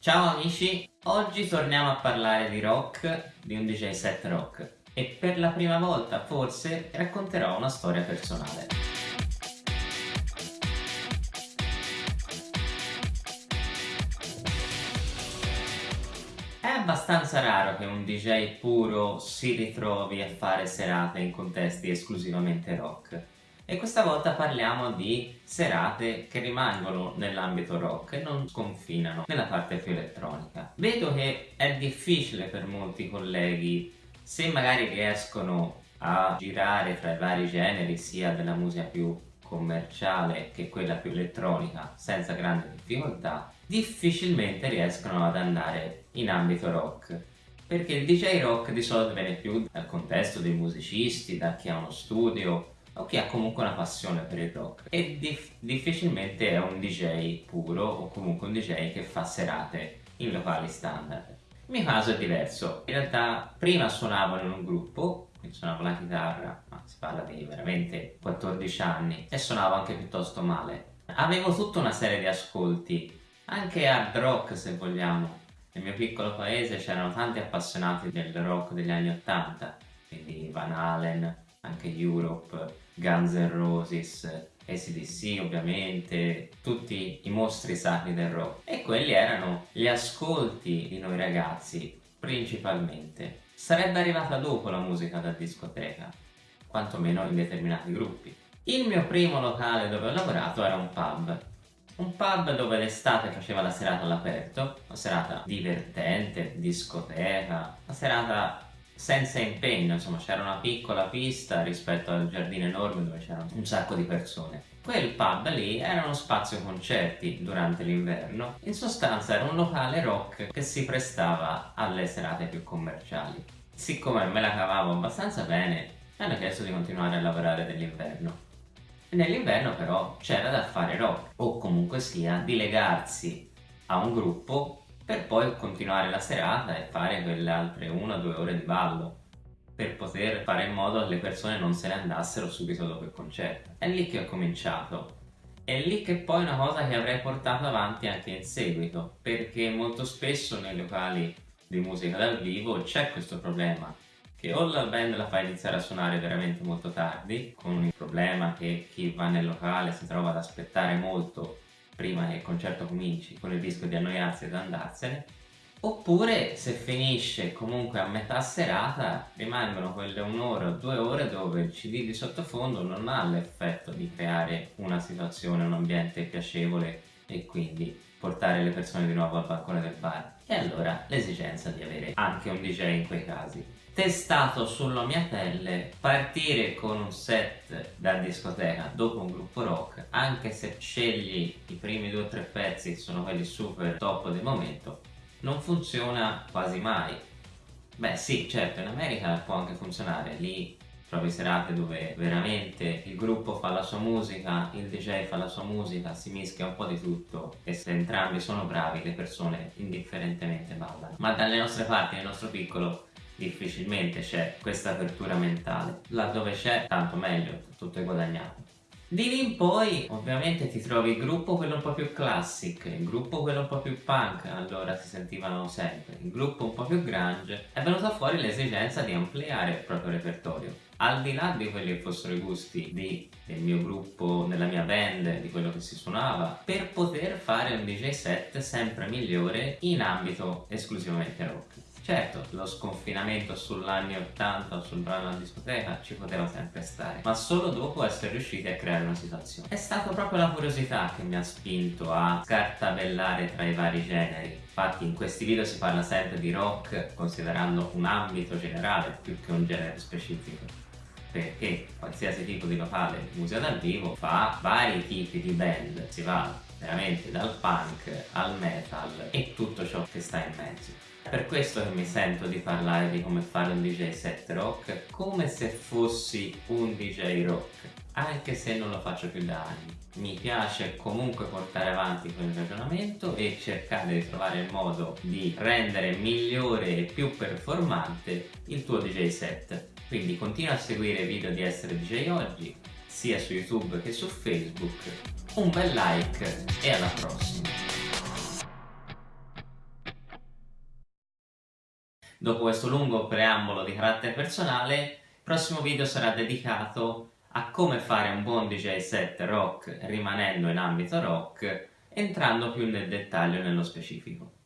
Ciao amici, oggi torniamo a parlare di rock, di un DJ set rock. E per la prima volta forse racconterò una storia personale. È abbastanza raro che un DJ puro si ritrovi a fare serate in contesti esclusivamente rock e questa volta parliamo di serate che rimangono nell'ambito rock e non sconfinano nella parte più elettronica. Vedo che è difficile per molti colleghi se magari riescono a girare fra i vari generi sia della musica più commerciale che quella più elettronica senza grande difficoltà difficilmente riescono ad andare in ambito rock perché il DJ rock di solito viene più dal contesto dei musicisti, da chi ha uno studio o chi ha comunque una passione per il rock e dif difficilmente è un DJ puro o comunque un DJ che fa serate in locali standard. Il mio caso è diverso, in realtà prima suonavo in un gruppo, quindi suonavo la chitarra, ma si parla di veramente 14 anni e suonavo anche piuttosto male. Avevo tutta una serie di ascolti, anche hard rock se vogliamo. Nel mio piccolo paese c'erano tanti appassionati del rock degli anni 80, quindi Van Halen, anche Europe, Guns N' Roses, ACDC ovviamente, tutti i mostri sacri del rock e quelli erano gli ascolti di noi ragazzi principalmente. Sarebbe arrivata dopo la musica da discoteca, quantomeno in determinati gruppi. Il mio primo locale dove ho lavorato era un pub, un pub dove l'estate faceva la serata all'aperto, una serata divertente, discoteca, una serata senza impegno, insomma c'era una piccola pista rispetto al giardino enorme dove c'erano un sacco di persone. Quel pub lì era uno spazio concerti durante l'inverno, in sostanza era un locale rock che si prestava alle serate più commerciali. Siccome me la cavavo abbastanza bene, mi hanno chiesto di continuare a lavorare nell'inverno. Nell'inverno però c'era da fare rock, o comunque sia di legarsi a un gruppo per poi continuare la serata e fare quelle altre una o due ore di ballo per poter fare in modo che le persone non se ne andassero subito dopo il concerto. È lì che ho cominciato. È lì che poi è una cosa che avrei portato avanti anche in seguito, perché molto spesso nei locali di musica dal vivo c'è questo problema, che o la band la fa iniziare a suonare veramente molto tardi, con il problema che chi va nel locale si trova ad aspettare molto prima che il concerto cominci con il rischio di annoiarsi ed andarsene oppure se finisce comunque a metà serata rimangono quelle un'ora o due ore dove il cd di sottofondo non ha l'effetto di creare una situazione, un ambiente piacevole e quindi portare le persone di nuovo al balcone del bar. E allora l'esigenza di avere anche un DJ in quei casi testato sulla mia pelle partire con un set da discoteca dopo un gruppo rock anche se scegli i primi due o tre pezzi che sono quelli super top del momento non funziona quasi mai beh sì certo in America può anche funzionare lì trovi serate dove veramente il gruppo fa la sua musica, il DJ fa la sua musica, si mischia un po' di tutto e se entrambi sono bravi le persone indifferentemente ballano. Ma dalle nostre parti, nel nostro piccolo, difficilmente c'è questa apertura mentale laddove c'è tanto meglio tutto è guadagnato di lì in poi ovviamente ti trovi il gruppo quello un po' più classic, il gruppo quello un po' più punk, allora si sentivano sempre, il gruppo un po' più grunge, è venuta fuori l'esigenza di ampliare il proprio repertorio. Al di là di quelli che fossero i gusti di, del mio gruppo, della mia band, di quello che si suonava, per poter fare un DJ set sempre migliore in ambito esclusivamente rock. Certo, lo sconfinamento sull'anni 80 o sul brano alla discoteca ci poteva sempre stare, ma solo dopo essere riusciti a creare una situazione. È stata proprio la curiosità che mi ha spinto a scartabellare tra i vari generi. Infatti in questi video si parla sempre di rock considerando un ambito generale più che un genere specifico perché qualsiasi tipo di locale musica dal vivo fa vari tipi di band, si va veramente dal punk al metal e tutto ciò che sta in mezzo. Per questo che mi sento di parlare di come fare un DJ set rock come se fossi un DJ rock, anche se non lo faccio più da anni. Mi piace comunque portare avanti quel ragionamento e cercare di trovare il modo di rendere migliore e più performante il tuo DJ set. Quindi continua a seguire i video di Essere DJ Oggi, sia su YouTube che su Facebook. Un bel like e alla prossima! Dopo questo lungo preambolo di carattere personale, il prossimo video sarà dedicato a come fare un buon DJ set rock rimanendo in ambito rock, entrando più nel dettaglio nello specifico.